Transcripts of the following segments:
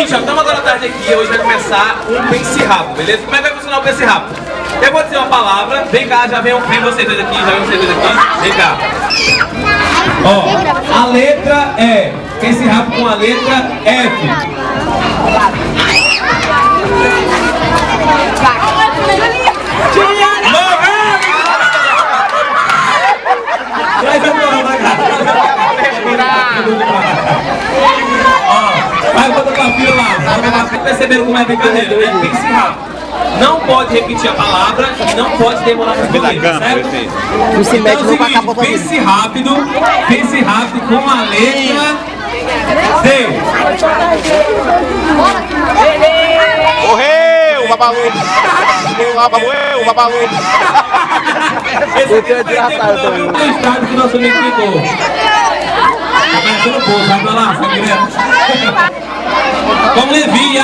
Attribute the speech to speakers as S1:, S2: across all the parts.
S1: seguinte, ó, estamos agora à tarde aqui, hoje vai começar um pense rápido, beleza? Como é que vai funcionar o pense rápido? Eu vou dizer uma palavra, vem cá, já vem, vem vocês dois aqui, já vem vocês dois aqui, vem cá. Ó, a letra é, pense rápido com a letra F. lá. Percebendo como é brincadeira, né? Pense rápido. Não pode repetir a palavra e não pode demorar muito tempo, certo?
S2: Não se mete,
S1: Então é o
S2: vai
S1: seguinte, pense rápido, pense rápido com a letra D.
S3: Correu, babalu! Correu, babalu!
S1: Esse aqui viu? O estado que nosso amigo ficou. Pouco, vai pra lá, Levi e a,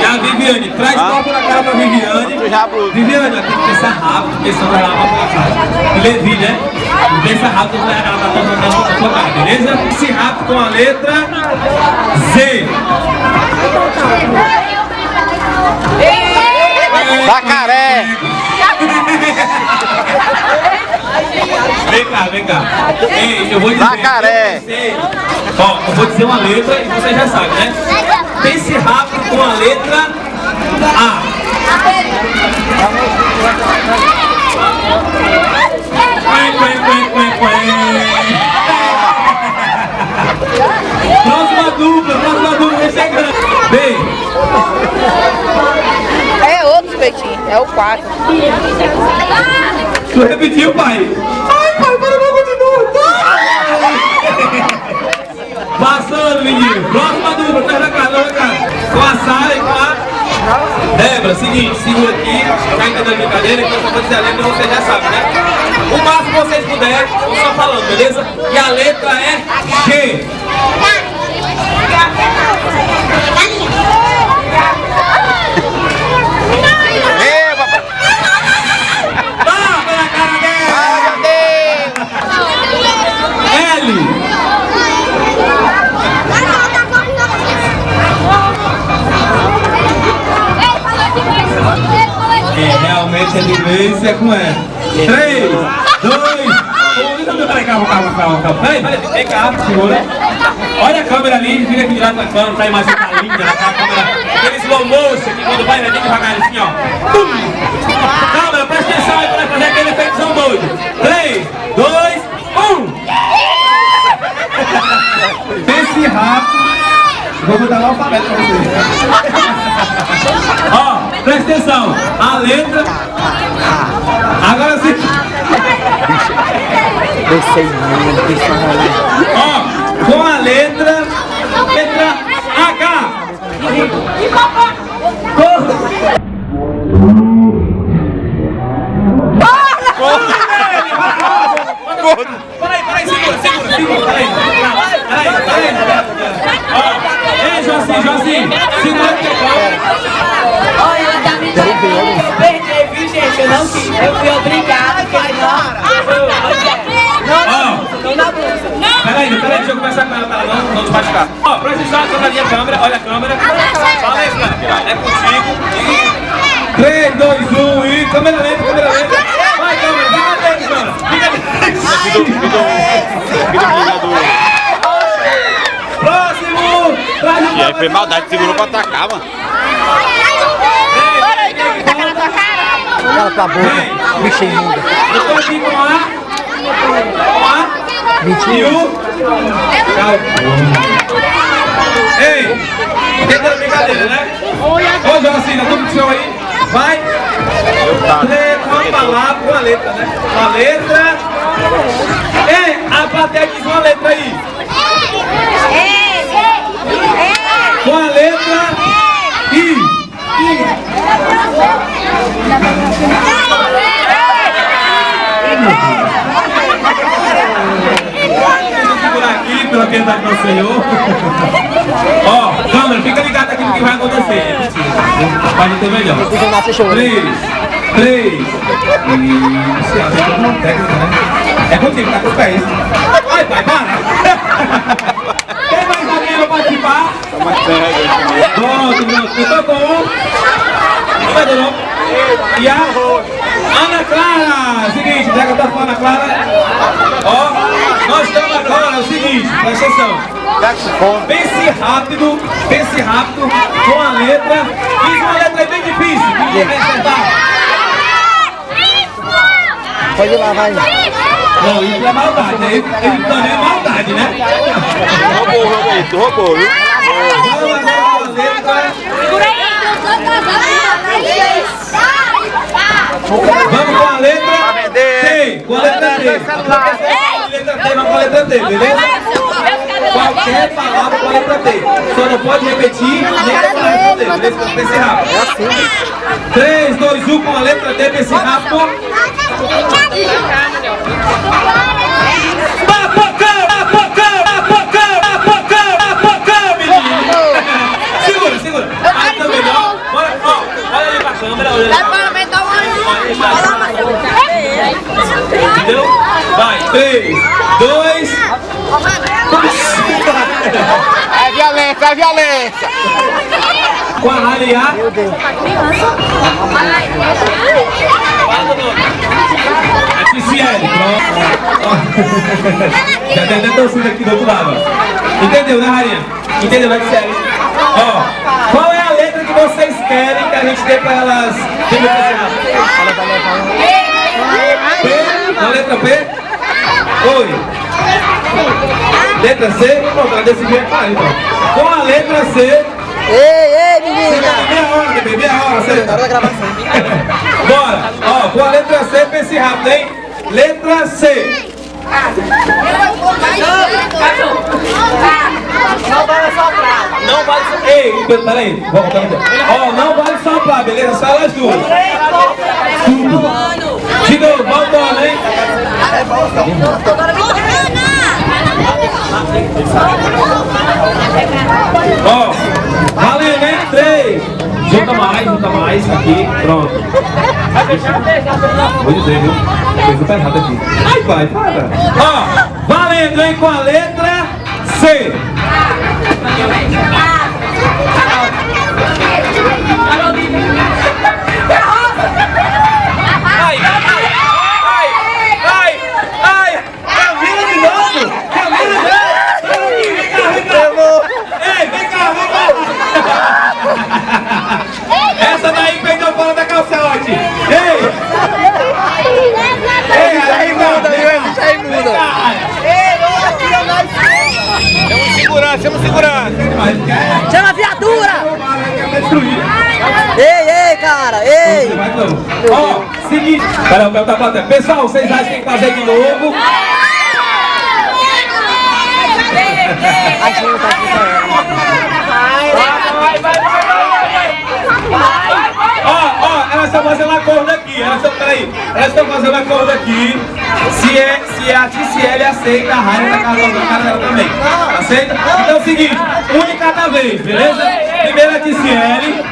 S1: e a Viviane. Traz copo na cara pra Viviane.
S3: Já.
S1: Viviane, tem que pensar rápido, porque senão vai lá pra tua casa. Levi, né? Pensa rápido, vai ela pra tua, cara, beleza? Pense rápido com a letra Z.
S3: Jacaré!
S1: Vem cá, vem cá. Ei, eu vou dizer.
S3: Jacaré.
S1: Sei. Ó, eu vou dizer uma letra e você já sabe, né? Pense rápido com a letra A. Próxima dupla, próxima dupla, vem chegando. Vem.
S4: É outro peitinho, é o quarto.
S1: Tu repetiu, pai? Ai, pai, para não continua. Passando, menino. Com a Sara e com a... Débora, seguinte, segura aqui. Tá entendendo a brincadeira? Então só vou dizer a letra, você já sabe, né? O máximo que vocês puderem, vão só falando, beleza? E a letra é G.
S3: Ei, papai!
S1: Tapa na cara dela.
S3: Ai, meu Deus!
S1: L. É, vivência é com ela. 3, 2, 1. Peraí, calma, calma, calma, calma. Peraí, peraí, vem cá, segura. Olha a câmera ali, fica aqui direto na câmera, pra a imagem ficar linda, né? A câmera, aquele slow motion que quando vai, vai bem devagar assim, ó. Pum. Câmera, presta atenção aí pra fazer aquele efeitozão doido. 3, 2, 1. Pense rápido. Vou botar o alfabeto pra vocês. Ó, presta atenção. A letra. Agora sim.
S2: Pensei muito, pensei muito.
S1: Ó, com a letra. Letra H. Peraí, peraí, segura, segura, segura, peraí. Peraí, peraí.
S4: Não
S1: te machucar. Ó, atenção, olha a câmera, olha a câmera. Fala aí, Fran, é contigo. 3, 2, 1 e câmera lenta, câmera lenta. Vai, câmera, fica dentro, mano. Fica
S3: vidro ligador.
S1: Próximo! Traz o
S3: E aí foi maldade, segurou pra atacar, mano.
S2: Cala tua boca, bicho imunda.
S1: Eu tô aqui com a... Com a... E
S2: Mentira.
S1: o... Calma. Ei! Tentando brincadeira, né? Ô, Jocina, tudo pro senhor aí? Vai! Letra, uma palavra, uma letra, né? Uma letra... Ei, a plateia diz uma letra aí. Com a letra I. Vou segurar aqui pela piedade do Senhor. Ó, câmera, fica ligado aqui no que vai acontecer. Pode ter melhor.
S2: Você nasce chorando.
S1: Três, três. Isso, a gente não técnica, né? É contigo, tá com os pés. Vai, pai, para. Quem mais alguém vai participar?
S3: Tá mais.
S1: Pronto, pronto. Eu tô um. Vai de novo. E a Ana Clara. Seguinte, já que eu tô a Ana Clara. Ó, nós estamos agora, é o seguinte, presta atenção. Pense rápido, pense rápido com a letra. Fiz uma letra bem difícil. Ninguém vai acertar.
S2: Pode ir lá, vai.
S1: Não, isso é maldade, né? Ele também é maldade, né?
S3: Roubou, roubou, tu roubou, viu?
S1: Vamos agora com a letra. Vamos com a letra T. Com a letra T. Letra T, vamos com a letra T, beleza? Qualquer palavra com a letra T. Só não pode repetir nem para responder, beleza? Vamos pensar rápido.
S2: É assim.
S1: 3, 2, 1 com a letra T, pense rápido. Papocão, papocão, papocão, papocão, papocão, menino. Segura, segura. Aí tá melhor. Bora, ó, olha ali pra câmera, olha ali. Entendeu? Vai, 3, 2,
S3: É violência, é violência.
S1: com a Lali A.
S2: Meu Deus.
S1: A Ticiele, pronto. Já tem até torcida aqui do outro lado. Entendeu, né, Rainha? Entendeu, né, Ticiele? Ó, qual é a letra que vocês querem que a gente dê pra elas? P? Na letra P? Oi. Letra C? Pronto, ela decidiu ah, então. Com a letra C,
S2: Ei, ei, menina.
S1: meia hora, bebê, meia hora, certo?
S2: hora da gravação.
S1: Bora! Ó, com a letra C, pense rápido, hein? Letra C.
S4: Não vale soprar.
S1: Ei, peraí, vamos voltar Ó, não vale soprar, beleza? Só elas duas. De novo, voltando, hein? Ó, valendo, hein? Três. Junta mais, junta mais. Aqui, pronto. Vou dizer, viu? Coisa tá errada aqui. Ai, pai, para. Ó, valendo, hein? Com a letra C. Ai, ai, ai, ai, ai, Camila de novo! Camila de novo! Vem cá, vem cá! Ei, vem cá, vem cá! Essa daí perdeu fora da calçote! Ei! Ei, aí muda, viu?
S2: Isso aí muda.
S3: Temos segurança, temos segurança.
S2: Chama a viatura. Ei, ei, cara. Ei.
S1: Vai. Ó, seguinte. Pera, Pel tá batendo. Pessoal, vocês acham que tem que fazer de novo?
S2: A gente tá aqui pra ela.
S1: Ó, ó, elas estão fazendo acordo aqui. Elas estão, peraí. Elas estão fazendo acordo aqui. Se, é, se a Ticiele aceita, a Raia da casa da cara dela também. Aceita? Então é o seguinte, um de cada vez, beleza? Primeiro a Ticiele.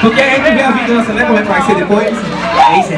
S1: Porque a gente vê a vingança, né? Como é que vai ser depois. É isso,